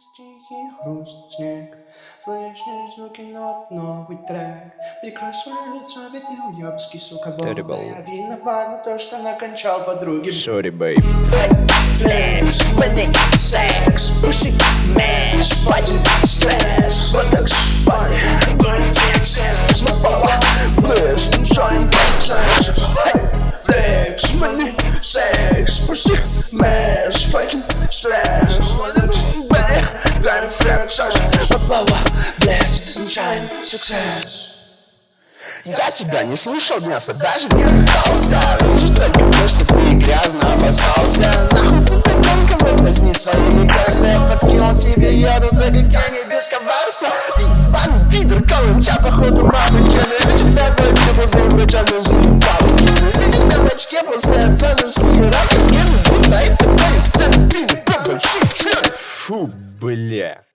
Тихий хруст снег Слышишь звуки нот, новый трек Прикрой свое лицо, ведь ты уебский, сука, бомба Я виноват за то, что накончал подруги Sorry, babe. Panic, sex, pussy, mash, fighting, stress, buttocks, body, burn flexes, my power, bliss, enjoying sex, money, sex, pussy, mash, stress, flexes, my power, bliss, enjoying success. Я тебя не слушал, мясо даже не пытался Вижу только то, что ты грязно обоссался Нахуй ты так тонко, возьми свои Я подкинул тебе яду, так как я не без коварства. Ебаный пидор, каланча, походу мамы кины Ты тебя пойди после врача, нужны палки Ты тебя в очке после оценок схера Будто это твои сцены, ты не побольши, Фу, бля.